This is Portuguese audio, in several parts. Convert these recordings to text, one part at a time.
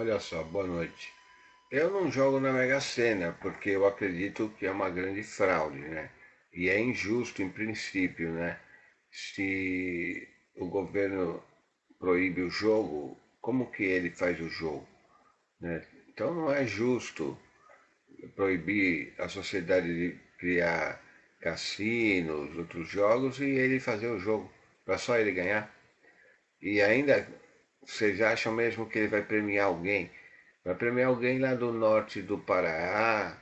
Olha só, boa noite. Eu não jogo na Mega Sena porque eu acredito que é uma grande fraude, né? E é injusto em princípio, né? Se o governo proíbe o jogo, como que ele faz o jogo? Né? Então não é justo proibir a sociedade de criar cassinos, outros jogos e ele fazer o jogo para só ele ganhar. E ainda vocês acham mesmo que ele vai premiar alguém? Vai premiar alguém lá do norte do Pará,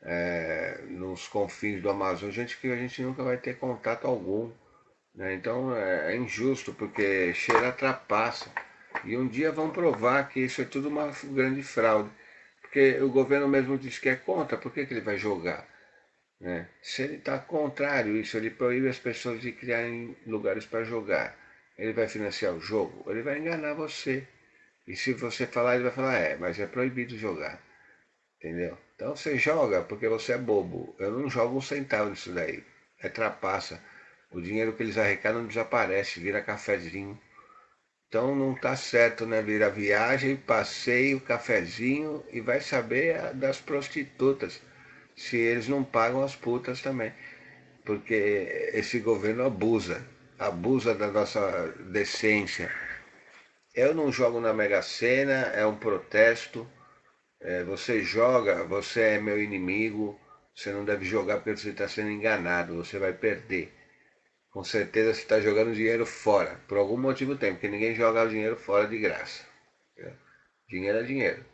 é, nos confins do Amazonas, gente que a gente nunca vai ter contato algum. Né? Então é, é injusto, porque cheira trapaça. E um dia vão provar que isso é tudo uma grande fraude. Porque o governo mesmo diz que é contra, por que, que ele vai jogar? Né? Se ele está contrário isso, ele proíbe as pessoas de criarem lugares para jogar ele vai financiar o jogo, ele vai enganar você. E se você falar, ele vai falar, é, mas é proibido jogar. Entendeu? Então você joga porque você é bobo. Eu não jogo um centavo disso daí. É trapaça. O dinheiro que eles arrecadam desaparece, vira cafezinho. Então não tá certo, né? Vira viagem, passeio, cafezinho e vai saber das prostitutas. Se eles não pagam as putas também. Porque esse governo abusa abusa da nossa decência. Eu não jogo na Mega Sena, é um protesto. É, você joga, você é meu inimigo. Você não deve jogar porque você está sendo enganado, você vai perder. Com certeza você está jogando dinheiro fora. Por algum motivo tem, porque ninguém joga o dinheiro fora de graça. Dinheiro é dinheiro.